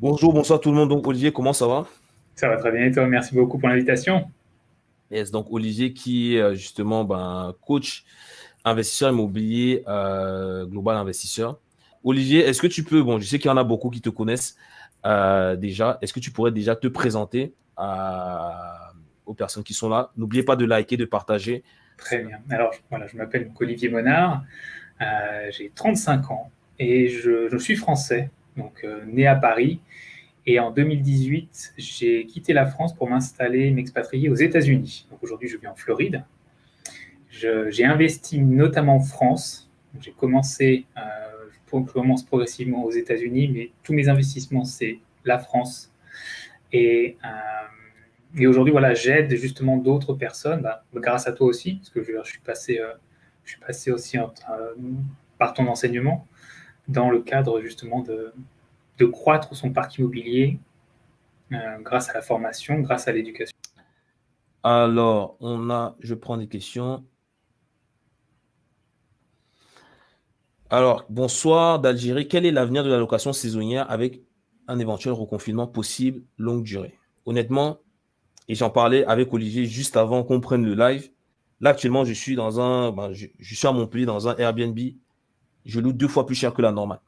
Bonjour, bonsoir tout le monde. Donc, Olivier, comment ça va? Ça va très bien et toi Merci beaucoup pour l'invitation. Yes, donc Olivier qui est euh, justement ben, coach investisseur immobilier euh, global investisseur. Olivier, est-ce que tu peux, bon, je sais qu'il y en a beaucoup qui te connaissent euh, déjà, est-ce que tu pourrais déjà te présenter aux personnes qui sont là? N'oubliez pas de liker, de partager. Très bien. Alors, voilà, je m'appelle Olivier Monard, j'ai 35 ans et je, je suis français donc euh, né à Paris. Et en 2018, j'ai quitté la France pour m'installer, m'expatrier aux États-Unis. Donc aujourd'hui, je vis en Floride. J'ai investi notamment en France. J'ai commencé, euh, je commence progressivement aux États-Unis, mais tous mes investissements, c'est la France. Et, euh, et aujourd'hui, voilà, j'aide justement d'autres personnes, bah, grâce à toi aussi, parce que je, suis, passé, euh, je suis passé aussi par ton enseignement dans le cadre justement de, de croître son parc immobilier euh, grâce à la formation, grâce à l'éducation. Alors, on a, je prends des questions. Alors, bonsoir d'Algérie. Quel est l'avenir de la location saisonnière avec un éventuel reconfinement possible longue durée? Honnêtement, et j'en parlais avec Olivier juste avant qu'on prenne le live. Là, actuellement, je suis dans un, ben, je, suis à Montpellier dans un Airbnb je loue deux fois plus cher que la normale.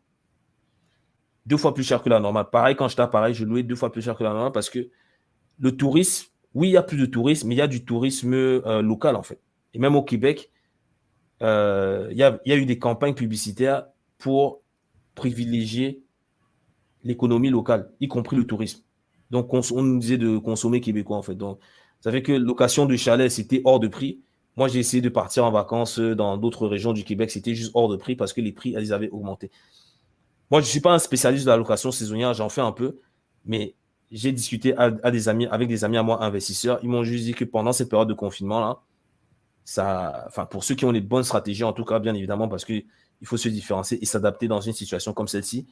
Deux fois plus cher que la normale. Pareil, quand j'étais à Paris, je louais deux fois plus cher que la normale parce que le tourisme, oui, il y a plus de tourisme, mais il y a du tourisme euh, local, en fait. Et même au Québec, euh, il, y a, eu des campagnes publicitaires pour privilégier l'économie locale, y compris le tourisme. Donc, on, nous disait de consommer québécois, en fait. Donc, ça fait que location de chalet, c'était hors de prix. Moi, j'ai essayé de partir en vacances euh, dans d'autres régions du Québec. C'était juste hors de prix parce que les prix, elles avaient augmenté. Moi, je ne suis pas un spécialiste de la location saisonnière. J'en fais un peu. Mais j'ai discuté à, des amis, avec des amis à moi investisseurs. Ils m'ont juste dit que pendant cette période de confinement-là, enfin, pour ceux qui ont les bonnes stratégies, en tout cas, bien évidemment, parce qu'il faut se différencier et s'adapter dans une situation comme celle-ci,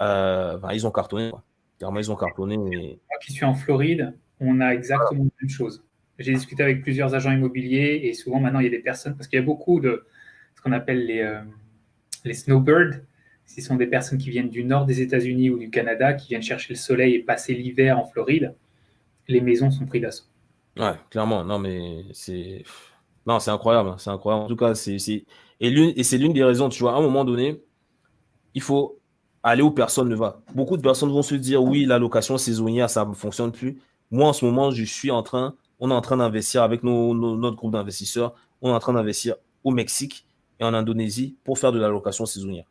euh, ils ont cartonné. Clairement, ils ont cartonné. Moi qui suis en Floride, on a exactement la même chose. J'ai discuté avec plusieurs agents immobiliers et souvent maintenant il y a des personnes, parce qu'il y a beaucoup de ce qu'on appelle les, euh, les snowbirds. Ce sont des personnes qui viennent du nord des États-Unis ou du Canada, qui viennent chercher le soleil et passer l'hiver en Floride. Les maisons sont prises d'assaut. Ouais, clairement. Non, mais c'est. Non, c'est incroyable. Hein, c'est incroyable. En tout cas, c'est. Et c'est l'une des raisons, tu vois, à un moment donné, il faut aller où personne ne va. Beaucoup de personnes vont se dire oui, la location saisonnière, ça ne fonctionne plus. Moi, en ce moment, je suis en train on est en train d'investir avec notre groupe d'investisseurs, on est en train d'investir au Mexique et en Indonésie pour faire de la location saisonnière.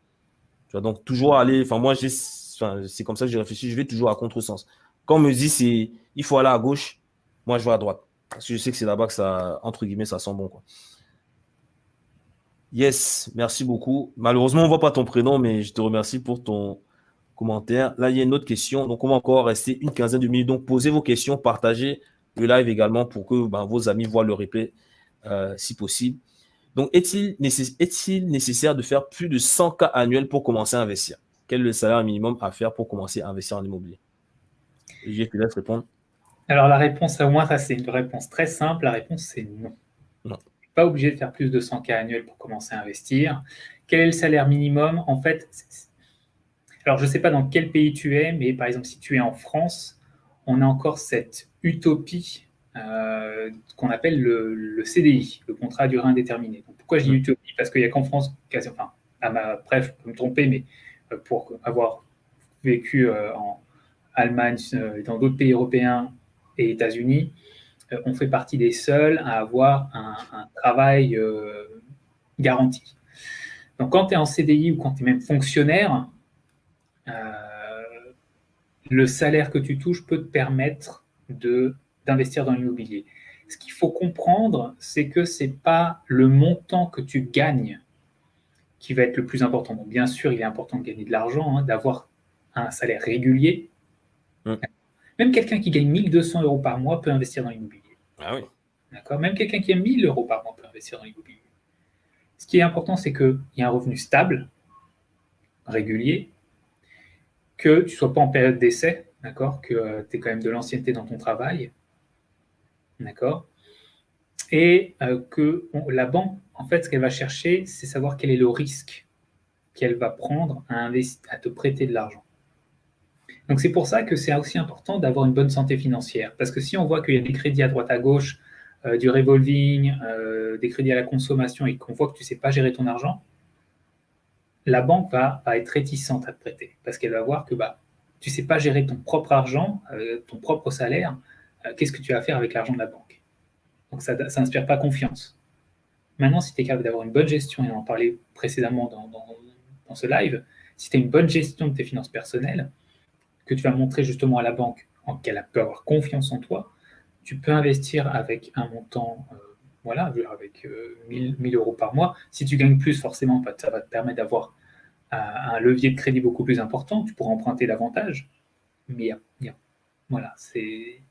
Tu vois, donc toujours aller, enfin moi c'est comme ça que j'ai réfléchi, je vais toujours à contresens. Quand on me dit c'est il faut aller à gauche, moi je vais à droite. Parce que je sais que c'est là-bas que ça, entre guillemets, ça sent bon. Yes, merci beaucoup. Malheureusement, on ne voit pas ton prénom, mais je te remercie pour ton commentaire. Là, il y a une autre question. Donc, on va encore rester une quinzaine de minutes. Donc, posez vos questions, partagez le live également pour que ben, vos amis voient le replay euh, si possible. Donc, est-il nécessaire de faire plus de 100 cas annuels pour commencer à investir? Quel est le salaire minimum à faire pour commencer à investir en immobilier? Je te laisse répondre. Alors, la réponse, à moins, c'est une réponse très simple. La réponse, c'est non. Non. Pas obligé de faire plus de 100 cas annuels pour commencer à investir. Quel est le salaire minimum? En fait, alors je ne sais pas dans quel pays tu es, mais par exemple, si tu es en France, on a encore cette utopie euh, qu'on appelle le, CDI, le contrat à durée indéterminée. pourquoi je dis utopie? Parce qu'il n'y a qu'en France, enfin, à ma, bref, je peux me tromper, mais euh, pour avoir vécu euh, en Allemagne, et dans d'autres pays européens et États-Unis, on fait partie des seuls à avoir un, travail garanti. Donc quand tu es en CDI ou quand tu es même fonctionnaire, le salaire que tu touches peut te permettre d'investir dans l'immobilier. Ce qu'il faut comprendre, c'est que ce n'est pas le montant que tu gagnes qui va être le plus important. bien sûr, il est important de gagner de l'argent, hein, d'avoir un salaire régulier. Mmh. Même quelqu'un qui gagne 1200 euros par mois peut investir dans l'immobilier. Ah oui. D'accord? Même quelqu'un qui a 1000 euros par mois peut investir dans l'immobilier. Ce qui est important, c'est qu'il y a un revenu stable, régulier, que tu ne sois pas en période d'essai, d'accord? Que euh, tu aies quand même de l'ancienneté dans ton travail, d'accord? Et euh, que la banque, en fait, ce qu'elle va chercher, c'est savoir quel est le risque qu'elle va prendre à, te prêter de l'argent. Donc c'est pour ça que c'est aussi important d'avoir une bonne santé financière. Parce que si on voit qu'il y a des crédits à droite à gauche, euh, du revolving, euh, des crédits à la consommation et qu'on voit que tu ne sais pas gérer ton argent, la banque va, être réticente à te prêter. Parce qu'elle va voir que bah, tu ne sais pas gérer ton propre argent, ton propre salaire, qu'est-ce que tu vas faire avec l'argent de la banque Donc ça n'inspire pas confiance. Maintenant, si tu es capable d'avoir une bonne gestion, et on en parlait précédemment dans, ce live, si tu as une bonne gestion de tes finances personnelles, que tu vas montrer justement à la banque qu'elle peut avoir confiance en toi, tu peux investir avec un montant, euh, voilà, avec 1000, euh, euros par mois. Si tu gagnes plus, forcément, bah, ça va te permettre d'avoir un levier de crédit beaucoup plus important. Tu pourras emprunter davantage. Mais il voilà, c'est.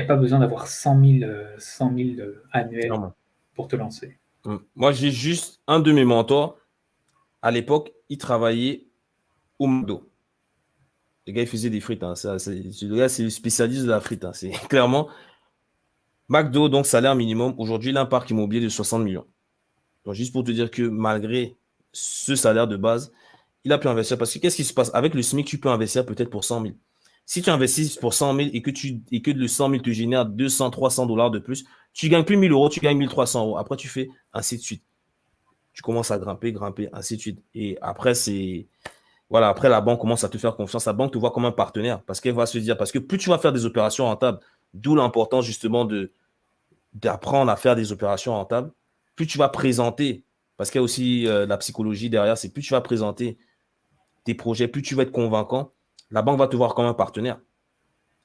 Il n'y a pas besoin d'avoir 100 000, 100 annuels pour te lancer. Hum. Moi, j'ai juste un de mes mentors. À l'époque, il travaillait au McDo. Le gars, il faisait des frites. Hein. le gars, c'est le spécialiste de la frite. Hein. C'est clairement McDo, donc salaire minimum. Aujourd'hui, il a un parc immobilier de 60 millions. Donc, juste pour te dire que malgré ce salaire de base, il a pu investir. Parce que qu'est-ce qui se passe? Avec le SMIC, tu peux investir peut-être pour 100 000. Si tu investis pour 100 000 et que, tu, et que le 100 000 te génère 200, 300 dollars de plus, tu gagnes plus 1000 euros, tu gagnes 1300 euros. Après, tu fais ainsi de suite. Tu commences à grimper, grimper, ainsi de suite. Et après, c'est voilà, après, la banque commence à te faire confiance. La banque te voit comme un partenaire parce qu'elle va se dire, parce que plus tu vas faire des opérations rentables, d'où l'importance justement de d'apprendre à faire des opérations rentables, plus tu vas présenter, parce qu'il y a aussi euh, la psychologie derrière, c'est plus tu vas présenter tes projets, plus tu vas être convaincant, la banque va te voir comme un partenaire.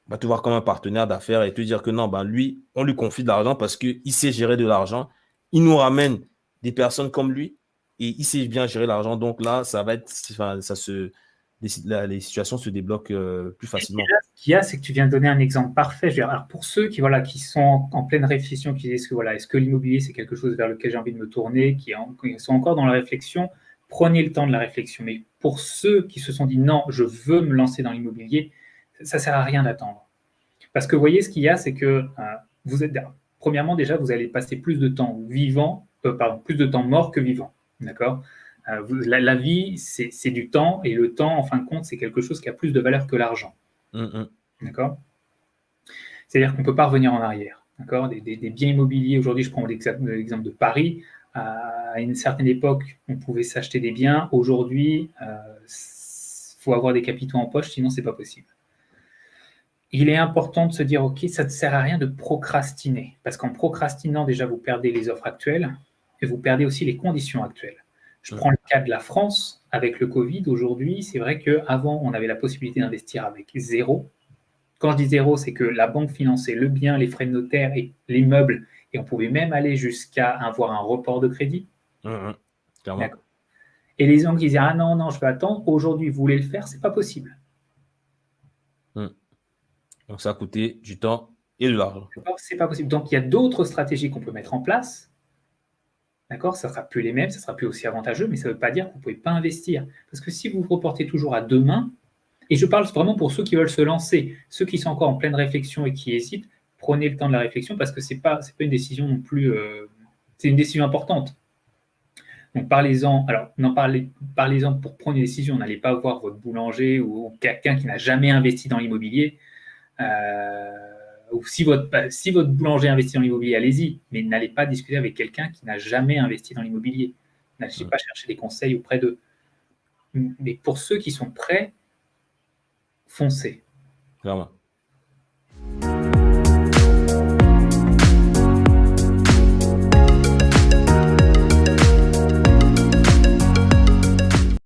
Va te voir comme un partenaire d'affaires et te dire que non, ben lui, on lui confie de l'argent parce qu'il sait gérer de l'argent. Il nous ramène des personnes comme lui et il sait bien gérer l'argent. Donc là, ça va être, ça se, les, situations se débloquent euh, plus facilement. ce qu'il y a, c'est que tu viens de donner un exemple parfait. alors pour ceux qui, voilà, qui sont en, pleine réflexion, qui disent que voilà, est-ce que l'immobilier c'est quelque chose vers lequel j'ai envie de me tourner, qui, sont encore dans la réflexion, prenez le temps de la réflexion. Mais pour ceux qui se sont dit non, je veux me lancer dans l'immobilier, ça ne sert à rien d'attendre. Parce que vous voyez, ce qu'il y a, c'est que euh, vous êtes, premièrement, déjà, vous allez passer plus de temps vivant, euh, pardon, plus de temps mort que vivant. D'accord? Euh, la, vie, c'est du temps, et le temps, en fin de compte, c'est quelque chose qui a plus de valeur que l'argent. Mm, mm. D'accord? C'est-à-dire qu'on ne peut pas revenir en arrière. D'accord? Des, biens immobiliers, aujourd'hui, je prends l'exemple de Paris. À une certaine époque, on pouvait s'acheter des biens. Aujourd'hui, il euh, faut avoir des capitaux en poche, sinon, ce n'est pas possible. Il est important de se dire, OK, ça ne sert à rien de procrastiner. Parce qu'en procrastinant, déjà, vous perdez les offres actuelles et vous perdez aussi les conditions actuelles. Je prends le cas de la France avec le Covid. Aujourd'hui, c'est vrai qu'avant, on avait la possibilité d'investir avec zéro. Quand je dis zéro, c'est que la banque finançait le bien, les frais de notaire et l'immeuble, et on pouvait même aller jusqu'à avoir un report de crédit. Mmh, mmh. et les gens qui disaient Ah non, non, je vais attendre, aujourd'hui, vous voulez le faire, c'est pas possible. Mmh. Donc ça a coûté du temps et de l'argent. C'est pas possible. Donc il y a d'autres stratégies qu'on peut mettre en place D'accord? Ça ne sera plus les mêmes, ça ne sera plus aussi avantageux, mais ça ne veut pas dire que vous ne pouvez pas investir. Parce que si vous vous reportez toujours à demain, et je parle vraiment pour ceux qui veulent se lancer, ceux qui sont encore en pleine réflexion et qui hésitent, prenez le temps de la réflexion parce que ce n'est pas, pas une décision non plus, euh, c'est une décision importante. Donc parlez-en, alors n'en parlez, parlez-en pour prendre une décision, n'allez pas voir votre boulanger ou, quelqu'un qui n'a jamais investi dans l'immobilier. Euh, ou si votre, si votre boulanger investit dans l'immobilier, allez-y, mais n'allez pas discuter avec quelqu'un qui n'a jamais investi dans l'immobilier. N'allez pas chercher des conseils auprès d'eux. Mais pour ceux qui sont prêts, foncez.